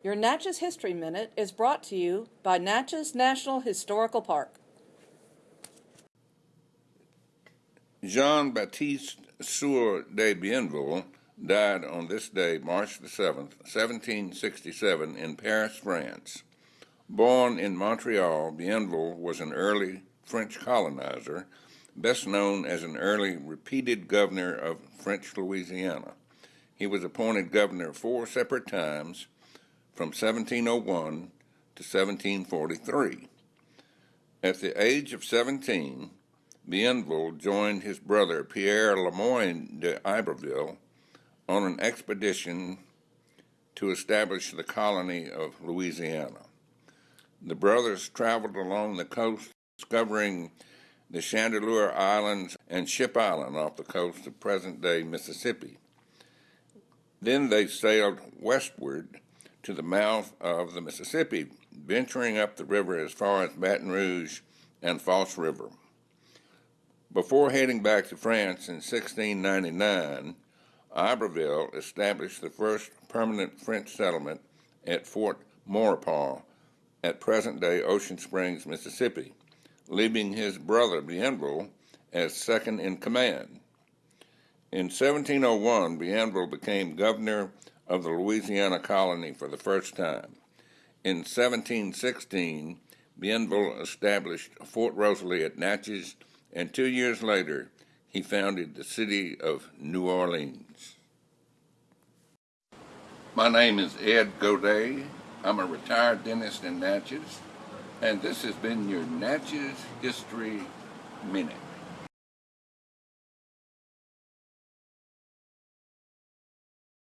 Your Natchez History Minute is brought to you by Natchez National Historical Park. Jean Baptiste Sieur de Bienville died on this day, March the 7th, 1767, in Paris, France. Born in Montreal, Bienville was an early French colonizer, best known as an early repeated governor of French Louisiana. He was appointed governor four separate times from 1701 to 1743. At the age of 17, Bienville joined his brother Pierre Lemoyne de Iberville on an expedition to establish the colony of Louisiana. The brothers traveled along the coast, discovering the Chandeleur Islands and Ship Island off the coast of present day Mississippi. Then they sailed westward to the mouth of the Mississippi, venturing up the river as far as Baton Rouge and False River. Before heading back to France in 1699, Iberville established the first permanent French settlement at Fort Maurepas at present-day Ocean Springs, Mississippi, leaving his brother Bienville as second in command. In 1701, Bienville became governor of the Louisiana colony for the first time. In 1716, Bienville established Fort Rosalie at Natchez, and two years later, he founded the city of New Orleans. My name is Ed Godet. I'm a retired dentist in Natchez, and this has been your Natchez History Minute.